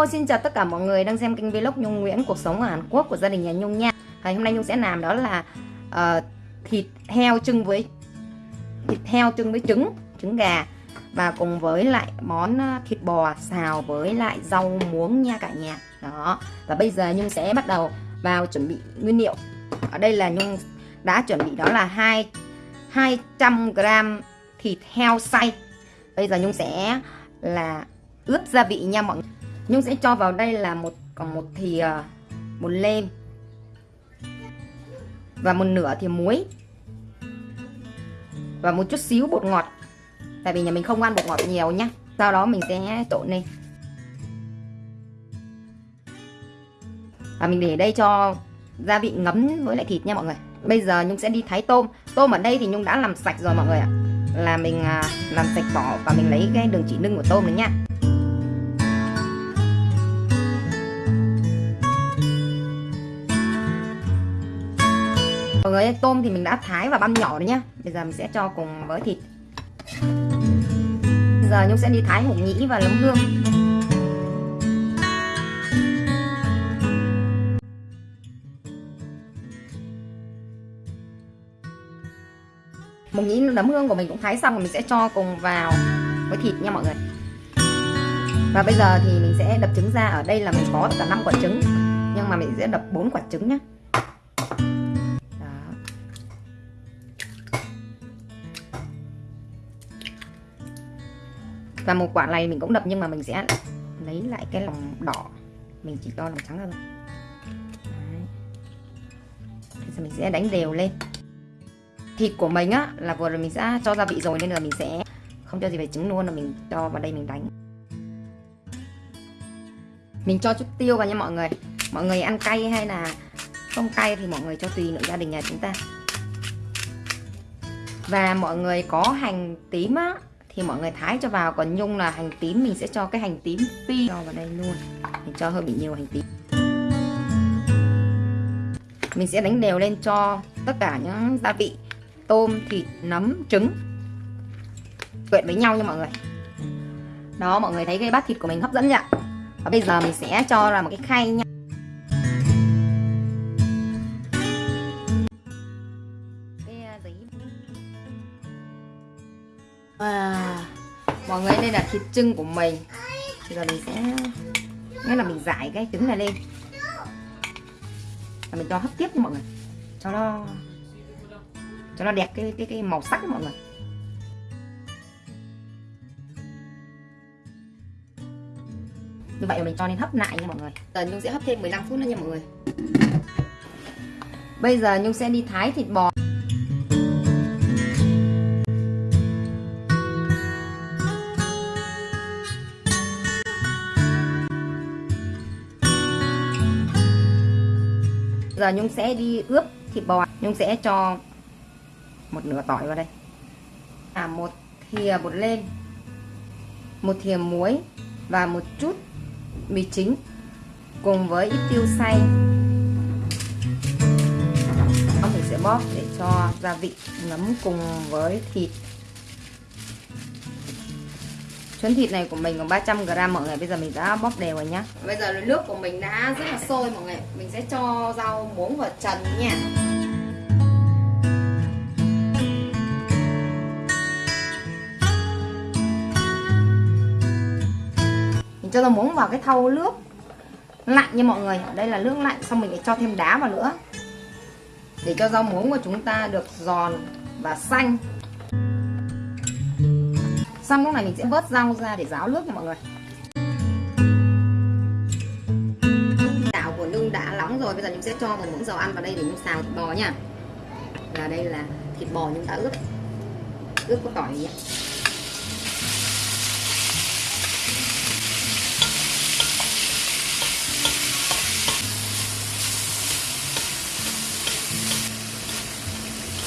Hello, xin chào tất cả mọi người đang xem kênh vlog Nhung Nguyễn cuộc sống ở Hàn Quốc của gia đình nhà Nhung nha. Ngày hôm nay Nhung sẽ làm đó là uh, thịt heo trưng với thịt heo trưng với trứng, trứng gà và cùng với lại món ờ, thịt bò xào với lại rau muống nha cả nhà. Đó. Và bây giờ Nhung sẽ bắt đầu vào chuẩn bị nguyên liệu. Ở đây là Nhung đã chuẩn bị đó là 2 200 g thịt heo xay. Bây giờ Nhung sẽ là ướp gia vị nha mọi người Nhung sẽ cho vào đây là một, còn một thìa ờ, một lem. Và một nửa thìa muối. Và một chút xíu bột ngọt. Tại vì nhà mình không ăn bột ngọt nhiều nhá. Sau đó mình sẽ trộn lên. Và mình để đây cho gia vị ngấm với lại thịt nha mọi người. Bây giờ nhung sẽ đi thái tôm. Tôm ở đây thì nhung đã làm sạch rồi mọi người ạ. Là mình à, làm sạch vỏ và mình lấy cái đường chỉ nưng của tôm này nha. Mọi người tôm thì mình đã thái và băm nhỏ rồi nhá. Bây giờ mình sẽ cho cùng với thịt. Bây giờ nhung sẽ đi thái hủ nhĩ và nấm hương. Mục nhĩ nấm hương của mình cũng thái xong rồi mình sẽ cho cùng vào với thịt nha mọi người. Và bây giờ thì mình sẽ đập trứng ra. Ở đây là mình có tất cả 5 quả trứng, nhưng mà mình sẽ đập 4 quả trứng nhé và một quả này mình cũng đập nhưng mà mình sẽ lấy lại cái lòng đỏ. Mình chỉ cho lòng trắng thôi. Bây giờ mình sẽ đánh đều lên. Thịt của mình á, là vừa rồi mình sẽ cho gia vị rồi nên là mình sẽ không cho gì về trứng luôn là mình cho vào đây mình đánh. Mình cho chút tiêu vào nha mọi người. Mọi người ăn cay hay là không cay thì mọi người cho tùy nữa gia đình nhà chúng ta. Và mọi người có hành tím á thì mọi người thái cho vào, còn nhung là hành tím, mình sẽ cho cái hành tím phi cho vào đây luôn. Mình cho hơi bị nhiều hành tím. Mình sẽ đánh đều lên cho tất cả những gia vị, tôm, thịt, nấm, trứng. Quyện với nhau nha mọi người. Đó, mọi người thấy cái bát thịt của mình hấp dẫn chưa và bây giờ mình sẽ cho ra một cái khay nha. Thịt trưng của mình. Thì giờ mình sẽ, nghĩa là mình giải cái trứng này lên. Và mình cho hấp tiếp nha mọi người. Cho nó cho nó đẹp cái cái cái màu sắc mọi người. Như vậy mình cho nên hấp lại nha mọi người. Giờ nhung sẽ hấp thêm 15 phút nữa nha mọi người. Bây giờ nhung sẽ đi thái thịt bò. Giờ nhung sẽ đi ướp thịt bò. Nhung sẽ cho một nửa tỏi vào đây. À một thìa bột lên, một thìa muối và một chút mì chính cùng với ít tiêu xay. Mình sẽ bóp để cho gia vị ngấm cùng với thịt. Chuyến thịt này của mình còn 300g mọi người. Bây giờ mình đã bóp đều rồi nhá. Bây giờ nước của mình đã rất là sôi mọi người. Mình sẽ cho rau, muống vào trần nha. Mình cho rau muống vào cái thau nước lạnh nha mọi người. Đây là nước lạnh, xong mình lại cho thêm đá vào nữa. Để cho rau muống của chúng ta được giòn và xanh xong, lúc này mình sẽ vớt rau ra để ráo nước nha mọi người. Chảo của nhung đã nóng rồi, bây giờ nhung sẽ cho một muỗng dầu ăn vào đây để nhung xào thịt bò nha. Và đây là thịt bò nhung đã ướp. Ướp có tỏi nhé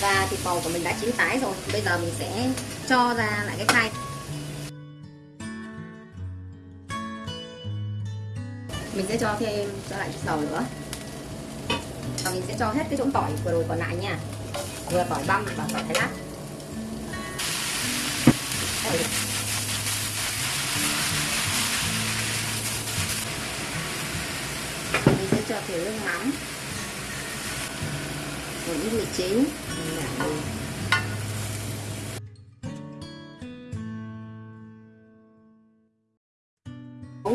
và thịt bò của mình đã chín tái rồi. Bây giờ mình sẽ cho ra lại cái khay. Mình sẽ cho thêm, cho lại chút dầu nữa. Và mình sẽ cho hết cái chỗ tỏi vừa rồi còn lại nha. Vừa tỏi băm và tỏi thái lát. Mình sẽ cho thêm nước mắm. Một ít mì chính. Mình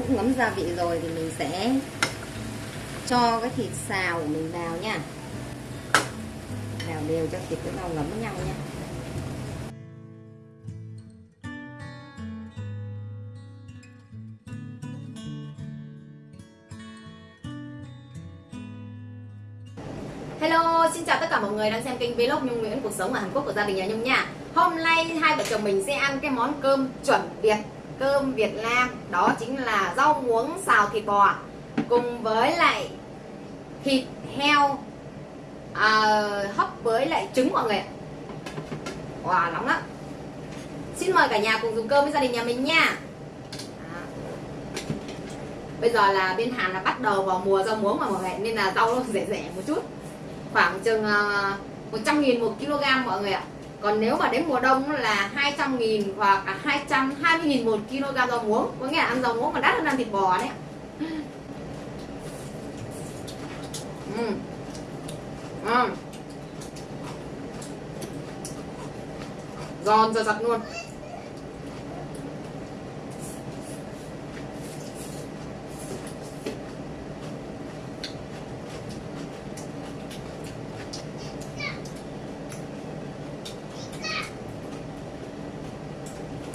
cũng ngấm gia vị rồi thì mình sẽ cho cái thịt xào của mình vào nha. Đảo đều cho thịt với rau ngấm với nhau nha. Hello, xin chào tất cả mọi người đang xem kênh Vlog Nhung Nguyễn cuộc sống ở Hàn Quốc của gia đình nhà Nhung nha. Hôm nay hai vợ chồng mình sẽ ăn cái món cơm chuẩn Việt, cơm Việt Nam, đó chính là rau muống xào thịt bò cùng với lại thịt heo à, hấp với lại trứng mọi người ạ. Wow, nóng lắm. Xin mời cả nhà cùng dùng cơm với gia đình nhà mình nha. À. Bây giờ là bên Hàn là bắt đầu vào mùa rau muống mà mọi người nên là rau nó rẻ rẻ một chút khoảng chừng à, uh, 100 nghìn một kg mọi người ạ còn nếu mà đến mùa đông là 200 nghìn hoặc là 220 nghìn một kg rau muống có nghĩa là ăn rau muống còn đắt hơn ăn thịt bò đấy ừ. Ừ. giòn giật giật luôn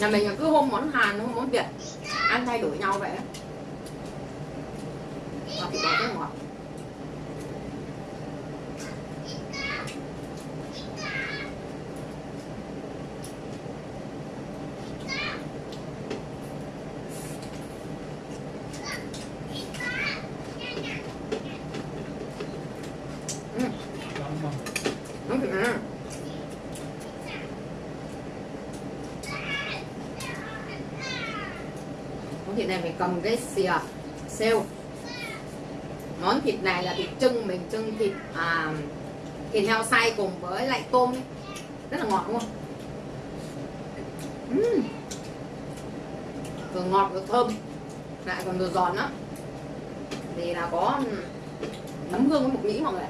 nhà mình là cứ hôm món Hàn, hôm món Việt, ăn thay đổi nhau vậy và thịt bò rất ngọt món thịt này mình cầm cái xìa à, xêu món thịt này là thịt trưng mình trưng thịt à, thịt heo xay cùng với lại tôm ấy. rất là ngọt đúng không uhm. vừa ngọt vừa thơm lại còn vừa giòn nữa thì là có nấm hương với mục nhĩ mọi người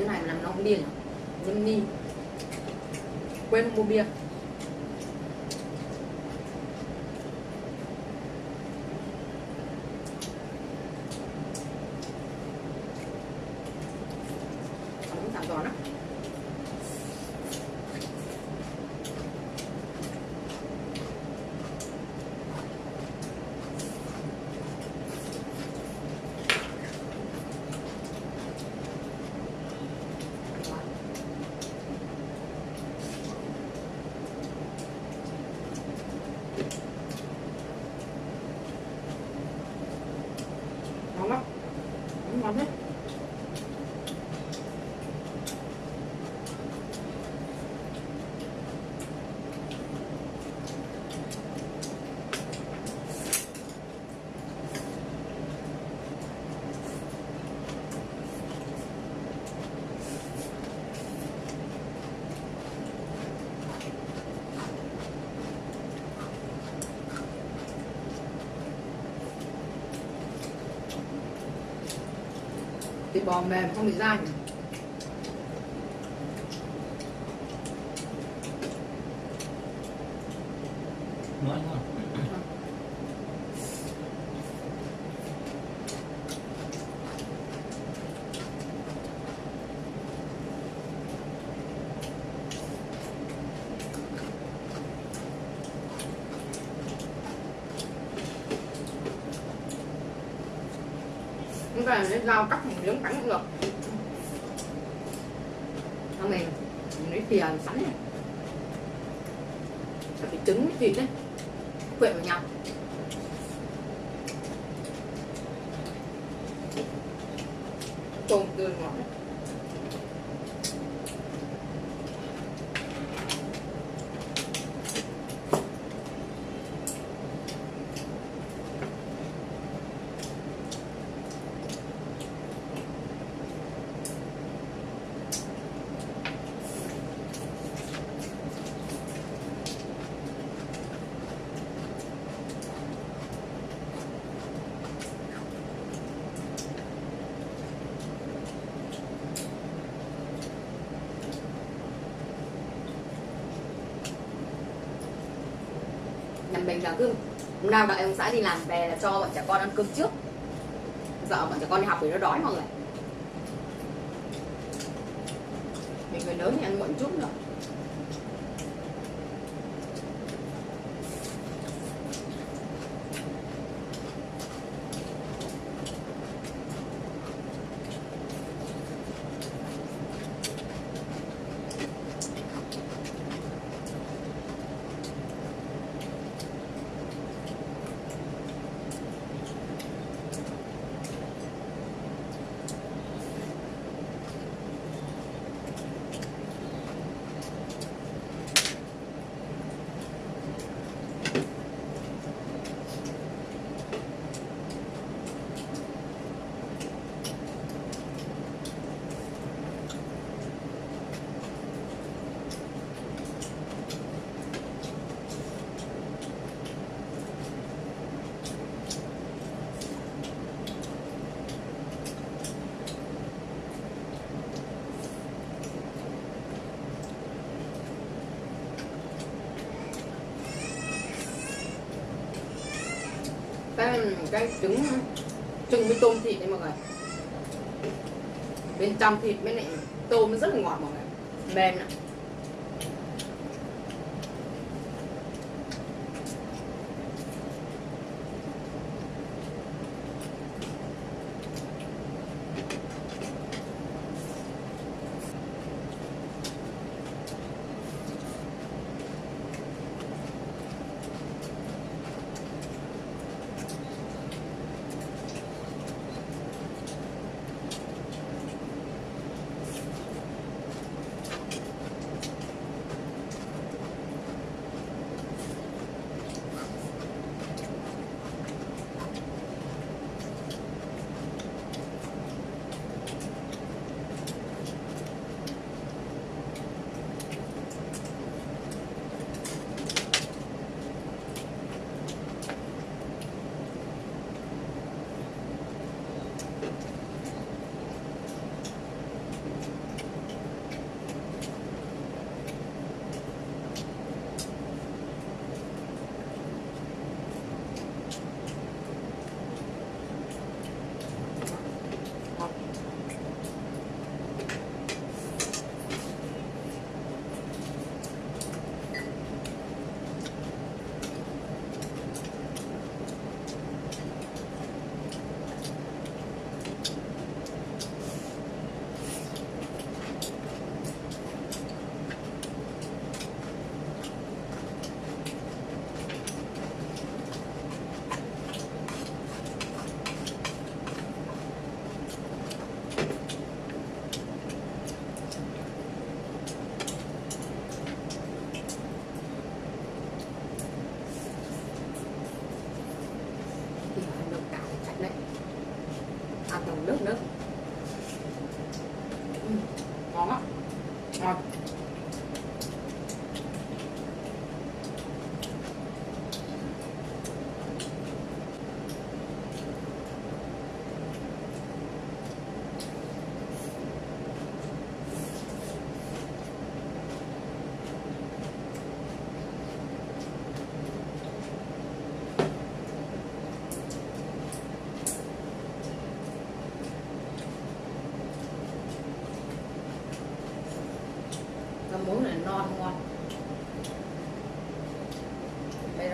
cái này làm nó không điên nhưng đi quên mua bia. Cũng tạm giòn á ngon lắm ngon hết thịt bò mềm không bị dai. Nói chúng ta lấy dao cắt một thẳng cắn cũng được nó mềm. Mình lấy thìa sẵn này là cái trứng với thịt đấy quyện vào nhau. Tôm tươi ngọt đấy. nhà mình là cứ hôm nào đợi ông xã đi làm về là cho bọn trẻ con ăn cơm trước. Sợ bọn trẻ con đi học thì nó đói mọi người. Mình người lớn thì ăn muộn chút nữa. Cái cái trứng trứng với tôm thịt đấy mọi người. Bên trong thịt bên này tôm nó rất là ngọt mọi người. Mềm lắm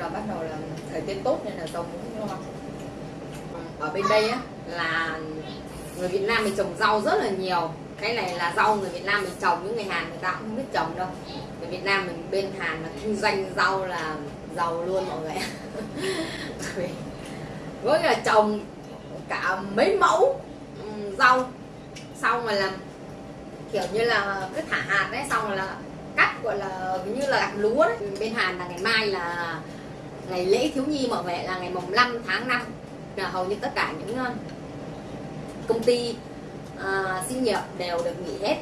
là bắt đầu là thời tiết tốt nên là rau muống ngon. Ở bên đây á, là người Việt Nam mình trồng rau rất là nhiều. Cái này là rau người Việt Nam mình trồng, những người Hàn người ta cũng không biết trồng đâu. Người Việt Nam mình bên Hàn là kinh doanh rau là giàu luôn mọi người. Với là trồng cả mấy mẫu ừ, rau. Xong rồi là kiểu như là cứ thả hạt đấy, xong rồi là cắt, gọi là như là gặt lúa đấy. Bên Hàn là ngày mai là ngày lễ thiếu nhi mọi người là ngày mùng 5 tháng 5 là hầu như tất cả những ờ, công ty ờ, à, sinh nghiệp đều được nghỉ hết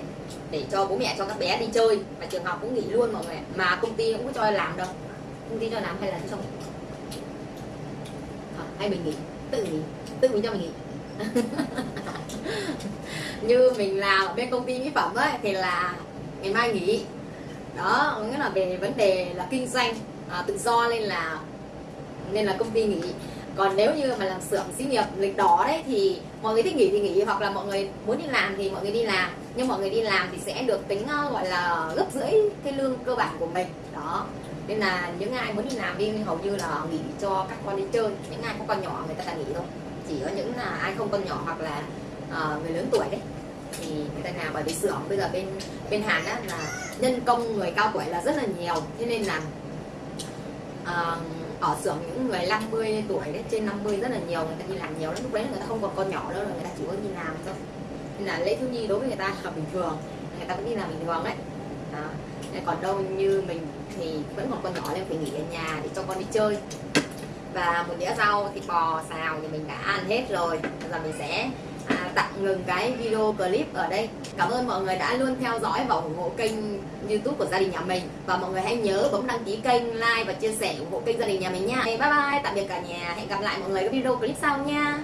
để cho bố mẹ cho các bé đi chơi. Và trường học cũng nghỉ luôn mọi người mà công ty cũng có cho làm đâu. Công ty cho làm hay là cho à, hay mình nghỉ. Tự nghỉ. Tự mình cho mình nghỉ. Như mình làm ở bên công ty mỹ phẩm ấy thì là ngày mai nghỉ. Đó nghĩa là về vấn đề là kinh doanh à, tự do nên là nên là công ty nghỉ. Còn nếu như mà làm xưởng xí nghiệp lịch đỏ đấy thì mọi người thích nghỉ thì nghỉ hoặc là mọi người muốn đi làm thì mọi người đi làm. Nhưng mọi người đi làm thì sẽ được tính ờ, gọi là gấp rưỡi cái lương cơ bản của mình. Đó. Nên là những ai muốn đi làm đi hầu như là nghỉ cho các con đi chơi. Những ai có con nhỏ người ta là nghỉ thôi. Chỉ có những là ai không con nhỏ hoặc là uh, người lớn tuổi đấy thì người ta nào bởi vì xưởng bây giờ bên bên Hàn á là nhân công người cao tuổi là rất là nhiều. Thế nên là uh, ở xưởng những người 50 tuổi đấy, trên 50 rất là nhiều, người ta đi làm nhiều lắm. Lúc đấy người ta không còn con nhỏ nữa rồi người ta chỉ có đi làm thôi. Nên là lễ thiếu nhi đối với người ta là bình thường, người ta cũng đi làm bình thường đấy. Đó. Còn đâu như mình thì vẫn còn con nhỏ nên phải nghỉ ở nhà để cho con đi chơi. Và một đĩa rau, thịt bò, xào thì mình đã ăn hết rồi. Bây giờ mình sẽ tạm ngừng cái video clip ở đây. Cảm ơn mọi người đã luôn theo dõi và ủng hộ kênh youtube của gia đình nhà mình. Và mọi người hãy nhớ bấm đăng ký kênh, like và chia sẻ ủng hộ kênh gia đình nhà mình nha. Bye bye, tạm biệt cả nhà. Hẹn gặp lại mọi người ở video clip sau nha.